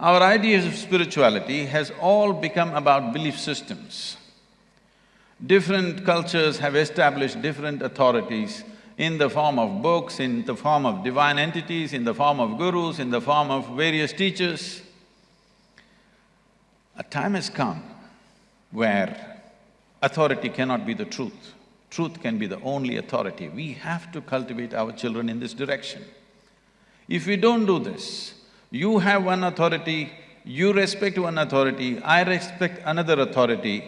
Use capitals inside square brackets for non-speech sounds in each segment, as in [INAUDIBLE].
Our ideas of spirituality has all become about belief systems. Different cultures have established different authorities in the form of books, in the form of divine entities, in the form of gurus, in the form of various teachers. A time has come where authority cannot be the truth. Truth can be the only authority. We have to cultivate our children in this direction. If we don't do this, you have one authority, you respect one authority, I respect another authority,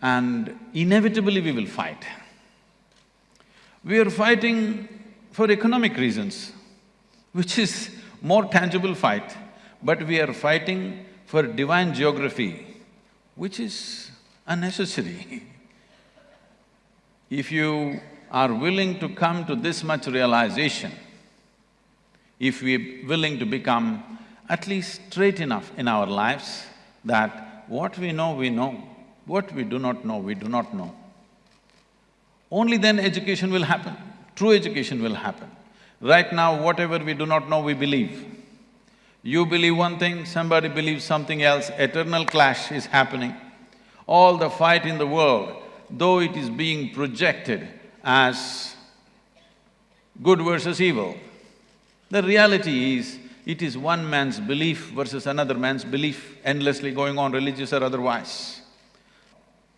and inevitably we will fight. We are fighting for economic reasons, which is more tangible fight, but we are fighting for divine geography, which is unnecessary. [LAUGHS] if you are willing to come to this much realization, if we're willing to become at least straight enough in our lives that what we know, we know, what we do not know, we do not know, only then education will happen, true education will happen. Right now, whatever we do not know, we believe. You believe one thing, somebody believes something else, eternal clash is happening. All the fight in the world, though it is being projected as good versus evil, the reality is, it is one man's belief versus another man's belief endlessly going on, religious or otherwise.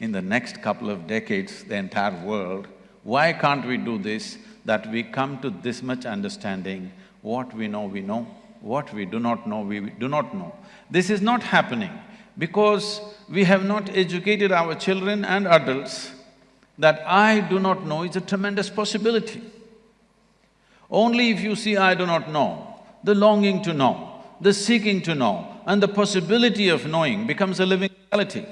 In the next couple of decades, the entire world, why can't we do this? That we come to this much understanding, what we know, we know, what we do not know, we do not know. This is not happening because we have not educated our children and adults that I do not know is a tremendous possibility. Only if you see I do not know, the longing to know, the seeking to know, and the possibility of knowing becomes a living reality.